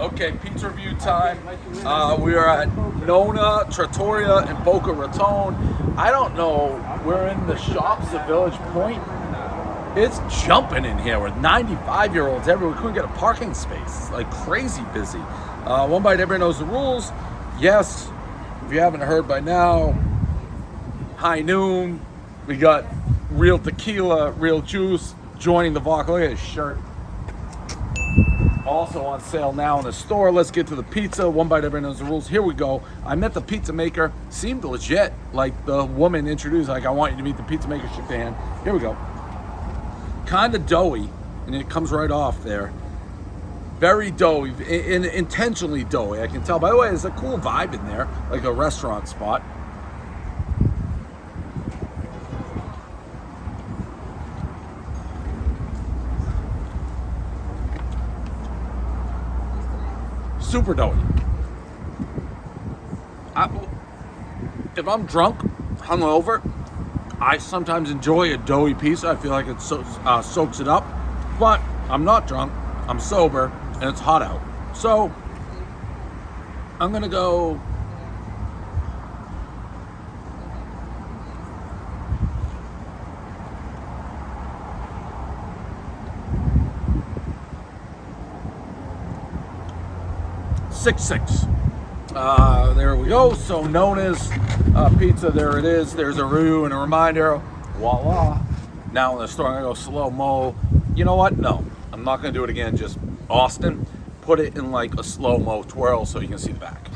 Okay, pizza review time. Uh, we are at Nona Trattoria in Boca Raton. I don't know. We're in the shops of Village Point. It's jumping in here with 95 year olds everywhere. We couldn't get a parking space. It's like crazy busy. Uh, one bite, everybody knows the rules. Yes, if you haven't heard by now, high noon. We got real tequila, real juice, joining the vodka. Look at his shirt. Also on sale now in the store. Let's get to the pizza. One bite, everybody knows the rules. Here we go. I met the pizza maker. Seemed legit. Like the woman introduced, like, I want you to meet the pizza maker. Shook. Here we go. Kind of doughy, and it comes right off there. Very doughy, in, in, intentionally doughy. I can tell. By the way, there's a cool vibe in there, like a restaurant spot. Super doughy. I, if I'm drunk, hungover, I sometimes enjoy a doughy pizza. I feel like it so, uh, soaks it up. But I'm not drunk. I'm sober, and it's hot out. So I'm gonna go. Six six. Uh, there we go. So Nona's uh, pizza. There it is. There's a review and a reminder. Voila. Now in the store, I'm gonna go slow mo. You know what? No, I'm not gonna do it again. Just Austin, put it in like a slow mo twirl so you can see the back.